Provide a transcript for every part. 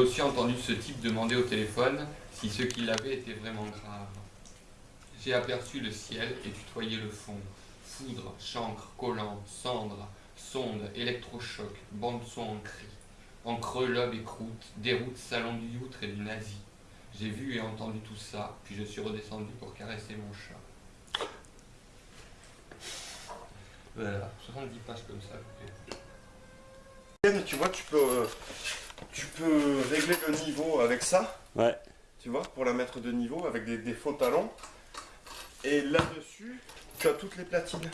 J'ai aussi entendu ce type demander au téléphone si ce qu'il avait était vraiment grave. J'ai aperçu le ciel et tutoyé le fond. Foudre, chancre, collant, cendre, sonde, électrochoc, bande-son en cri. En creux, lobe et croûte, déroute, salon du youtre et du nazi. J'ai vu et entendu tout ça, puis je suis redescendu pour caresser mon chat. Voilà, 70 pages comme ça. Tu vois, tu peux, euh, tu peux régler le niveau avec ça, Ouais. tu vois, pour la mettre de niveau avec des, des faux talons. Et là-dessus, tu as toutes les platines.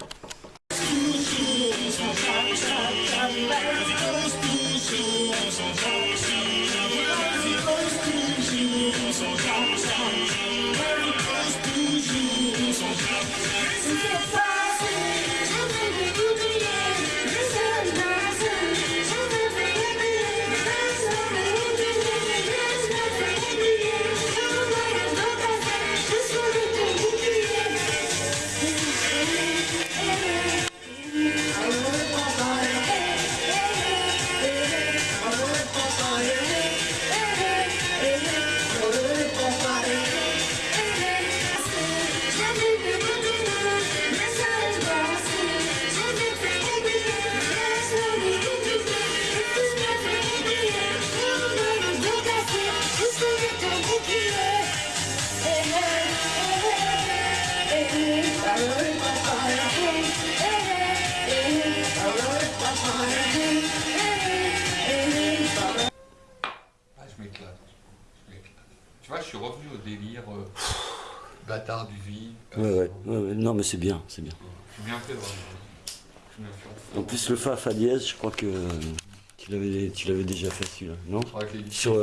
Je m'éclate. Je m'éclate. Tu vois, je suis revenu au délire euh, bâtard du vide. Ouais, ouais, ouais, ouais. Non, mais c'est bien, c'est bien. Je suis bien fait En plus, le fa, fa dièse, je crois que tu l'avais, tu l'avais déjà fait celui-là, non? Sur, euh,